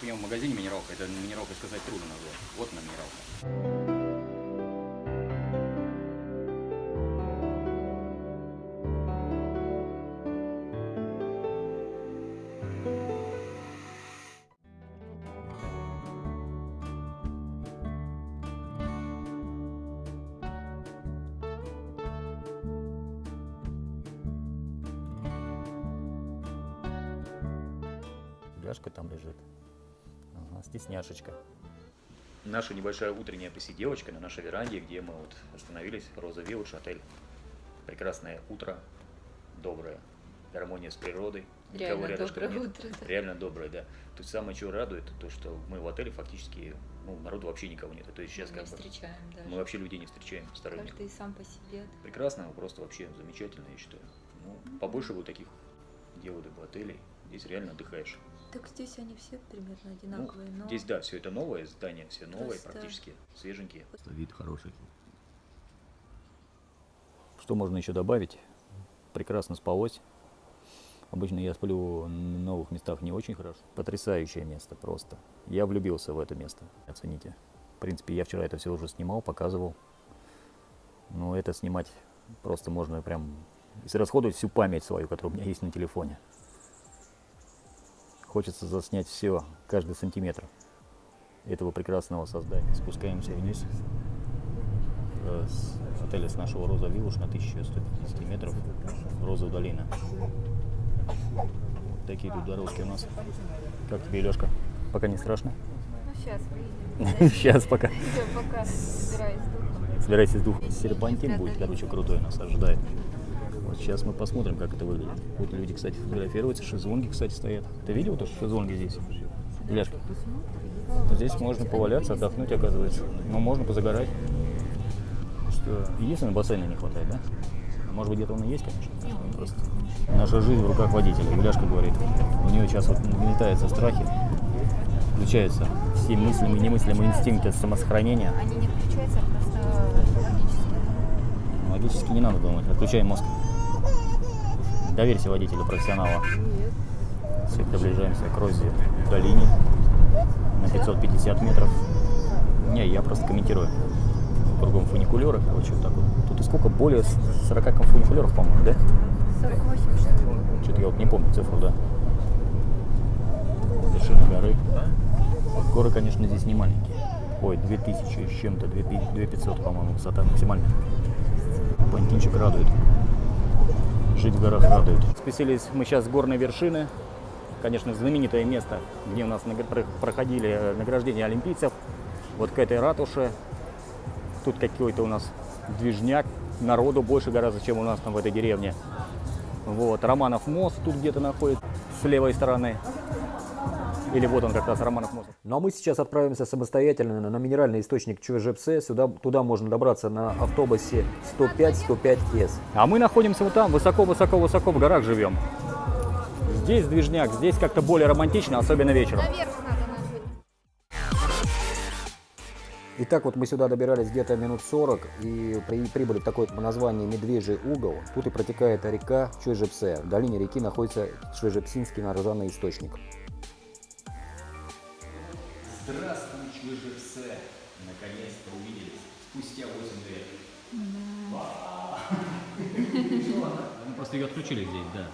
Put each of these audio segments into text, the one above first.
пьем в магазине минералка, это минералка сказать трудно назвать. Вот она минералка. Ляжка там лежит. Стесняшечка. Наша небольшая утренняя посиделочка на нашей веранде, где мы вот остановились, Роза Вилледж, отель. Прекрасное утро, доброе, гармония с природой. Реально рядышком доброе нет. утро, да. Реально доброе, да. То есть самое, что радует, то, что мы в отеле фактически, ну, народу вообще никого нет. То есть сейчас Мы как не бы встречаем даже. мы вообще людей не встречаем сторонних. Каждый сам по себе. Прекрасно, просто вообще замечательно, я считаю. Ну, побольше бы таких делали бы отелей. Здесь реально отдыхаешь. Так здесь они все примерно Ну, одинаковые, но здесь, да, все это новое, здания все новые, Просто- практически свеженькие. Вид хороший. Что можно еще добавить? Прекрасно спалось. Обычно я сплю в новых местах не очень хорошо. Потрясающее место просто. Я влюбился в это место. Оцените. В принципе, я вчера это все уже снимал, показывал. Но это снимать просто можно прям израсходовать всю память свою, которая у меня есть на телефоне. Хочется заснять все, каждый сантиметр этого прекрасного создания. Спускаемся вниз с отеля с нашего Роза Виллуш на 1150 метров. Роза долина. Такие тут дорожки у нас. Как тебе, Лешка? Пока не страшно? ну сейчас. Сейчас пока. Собираюсь с духом. Собирайтесь с духом. Серпантин будет, короче, крутой нас ожидает. Вот сейчас мы посмотрим, как это выглядит. Вот люди, кстати, фотографируются, шезлонги, кстати, стоят. Ты видел то, что шезлонги здесь? Ляшка. Здесь можно поваляться, отдохнуть, оказывается. Но можно позагорать. Что, единственное, бассейна не хватает, да? А Может быть, где-то он и есть, конечно. Просто наша жизнь в руках водителя. Юляшка говорит, у нее сейчас вот нагнетаются страхи, включаются все мыслимые, немыслимые инстинкты самосохранения. Они не включаются, а просто логически. Логически не надо думать, отключай мозг. Доверься водителю профессионала. Все, приближаемся к Розе долине на 550 метров. Не, я просто комментирую. Кругом фуникулеры, короче, вот так вот. Тут и сколько? Более 40 фуникулеров, по-моему, да? 48 что? Что-то я вот не помню цифру, да. Вершина горы. Горы, конечно, здесь не маленькие. Ой, 2000 с чем-то, 2500, по-моему, высота максимальная. Пантинчик радует. Жить в горах радует. Спустились мы сейчас с горной вершины. Конечно, знаменитое место, где у нас проходили награждения олимпийцев. Вот к этой ратуше. Тут какой-то у нас движняк. Народу больше гораздо, чем у нас там в этой деревне. Вот, Романов мост тут где-то находится с левой стороны. Или вот он как раз Романов мост. Ну а мы сейчас отправимся самостоятельно на минеральный источник Чуэжепсе. Сюда, туда можно добраться на автобусе 105-105С. А мы находимся вот там, высоко-высоко-высоко в горах живем. Здесь движняк, здесь как-то более романтично, особенно вечером. Наверх надо нажать. Итак, вот мы сюда добирались где-то минут 40 и при- прибыли в такое название Медвежий угол. Тут и протекает река Чуэжепсе. В долине реки находится Чуэжепсинский нарзанный источник. Здравствуй, Чвыжевсе! Наконец-то увиделись. Спустя 8 лет. Мы просто ее отключили здесь, да.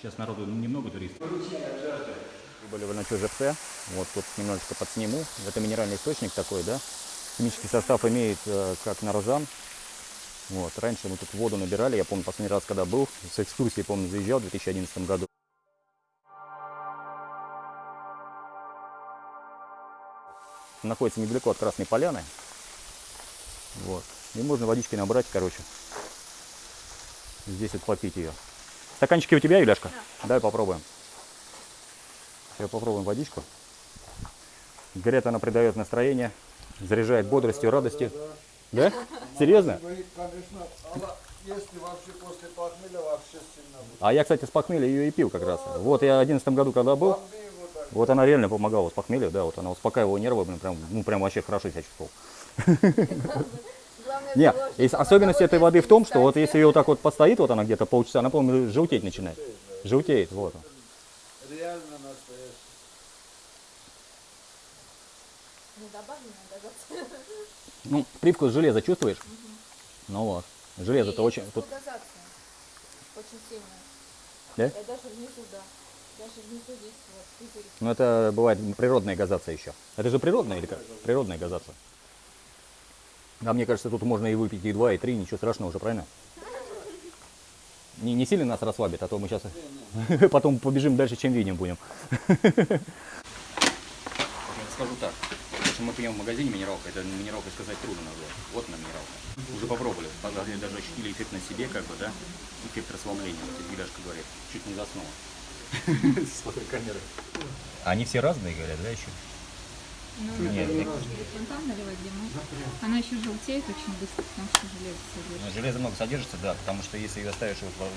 Сейчас народу немного туристов. Прибыли вы на Чуэжепсе. Вот тут немножечко подсниму. Это минеральный источник такой, да. Химический состав имеет э, как нарзан. Вот. Раньше мы тут воду набирали. Я помню, последний раз, когда был, с экскурсией, помню, заезжал в 2011 году. Находится недалеко от Красной Поляны. Вот. И можно водички набрать, короче. Здесь вот попить ее. Стаканчики у тебя, Юляшка? Давай попробуем. Сейчас попробуем водичку. Говорят, она придает настроение, заряжает бодростью, радостью. Да? Серьезно? Вы, конечно, она, если вообще после похмелья вообще сильно будет. А я, кстати, с похмелья ее и пил как раз. Вот я в 2011 году, когда был. Вот она реально помогала с похмелья, да, вот она успокаивала нервы, блин, прям, ну, прям вообще хорошо себя чувствовал. Главное Нет, особенность этой воды в том, что вот если ее вот так вот постоит, вот она где-то полчаса, она, по-моему, желтеть начинает. Желтеет, вот. Реально добавлено газация. Ну, привкус железа чувствуешь? Ну вот. Железо-то очень... Тут... Очень сильно. Да? Я даже внизу, да. Ну, это бывает природная газация еще. Это же природная или как? Природная газация. А мне кажется, тут можно и выпить и два, и три, ничего страшного уже, правильно? Не, не сильно нас расслабит, а то мы сейчас потом побежим дальше, чем видим будем. Скажу так. Если мы пьем в магазине минералка, это минералка сказать трудно назвать. Вот она минералка. Уже попробовали. Даже ощутили эффект на себе, как бы, да? Эффект расслабления, вот Гуляшка говорит. Чуть не заснула. С плохой камерой. Они все разные, говорят, да, еще? Ну, Нет, если фонтан наливать дыму, она еще желтеет очень быстро, потому что железо содержит. Ну, Железо много содержится, да, потому что если ее оставишь, вот,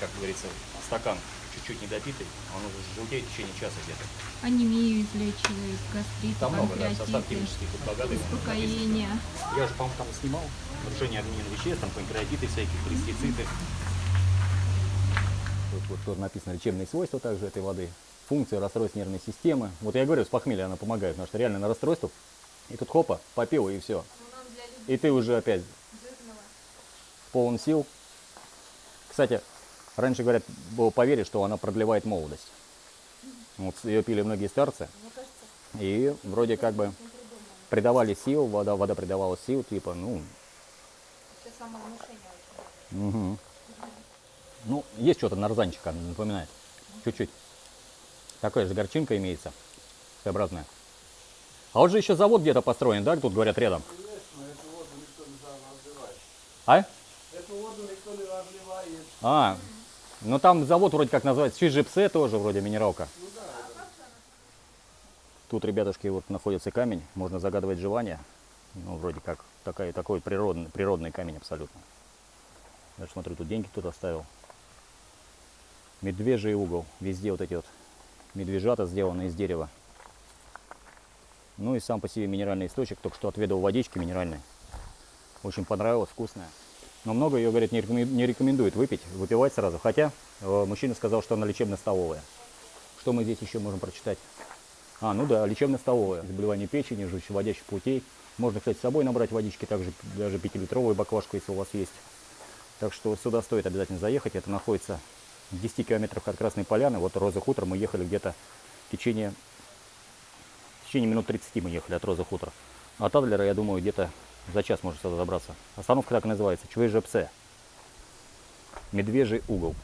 как говорится, стакан чуть-чуть недопитый, он уже желтеет в течение часа где-то. Анемию излечивает, гастрит, Там много, да, состав химический тут богатый. успокоение. Я же, по-моему, там снимал нарушение обмена веществ, там панкреатиты всякие, пестициды. Тут вот тут написано лечебные свойства также этой воды, функции расстройств нервной системы. Вот я говорю, с похмелья она помогает, потому что реально на расстройствах, и тут хопа, попил и все. Людей И ты уже опять жирного. полон сил. Кстати, раньше, говорят, было поверить, что она продлевает молодость. Вот ее пили многие старцы. И вроде как бы придавали сил, вода, вода придавала сил, типа, ну. Мгм. Ну, есть что-то нарзанчика, напоминает. Чуть-чуть. Такая же горчинка имеется. Своеобразная. А вот же еще завод где-то построен, да, тут говорят рядом. Конечно, эту воду никто не разливает. А? Эту воду никто не разливает. А, ну там завод вроде как называется, Чижипсе тоже вроде минералка. Тут, ребятушки, вот находится камень, можно загадывать желание. Ну, вроде как такая, такой природный, природный камень абсолютно. Я смотрю, тут деньги кто-то оставил. Медвежий угол. Везде вот эти вот медвежата сделаны из дерева. Ну и сам по себе минеральный источник. Только что отведал водички минеральной. Очень понравилось, вкусная. Но много ее, рекомен- не рекомендует выпить, выпивать сразу. Хотя э, мужчина сказал, что она лечебно-столовая. Что мы здесь еще можем прочитать? А, ну да, лечебно-столовая. Заболевание печени, желчеводящих путей. Можно, кстати, с собой набрать водички, также даже 5-литровую баклажку, если у вас есть. Так что сюда стоит обязательно заехать. Это находится в 10 километрах от Красной Поляны. Вот Роза Хутор мы ехали где-то в течение, в течение минут 30 мы ехали от Розы Хутор. От Адлера, я думаю, где-то за час можно сюда добраться. Остановка так и называется. Чвежепсе. Медвежий угол.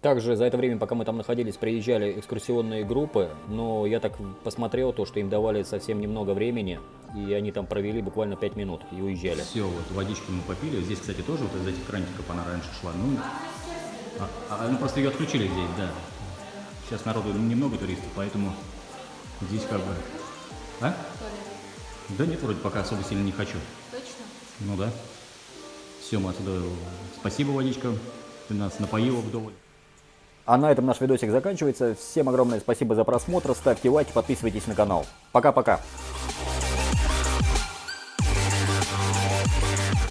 Также за это время, пока мы там находились, приезжали экскурсионные группы, но я так посмотрел, то, что им давали совсем немного времени, и они там провели буквально 5 минут и уезжали. Все, вот водички мы попили. Здесь, кстати, тоже вот из этих крантиков она раньше шла. Ну, а, а, ну просто ее отключили здесь, да. Сейчас народу немного туристов, поэтому здесь как бы... А? Да нет, вроде пока особо сильно не хочу. Точно? Ну да. Все, мы отсюда... Спасибо, водичка. Ты нас напоила вдоволь. А на этом наш видосик заканчивается. Всем огромное спасибо за просмотр. Ставьте лайки, подписывайтесь на канал. Пока-пока.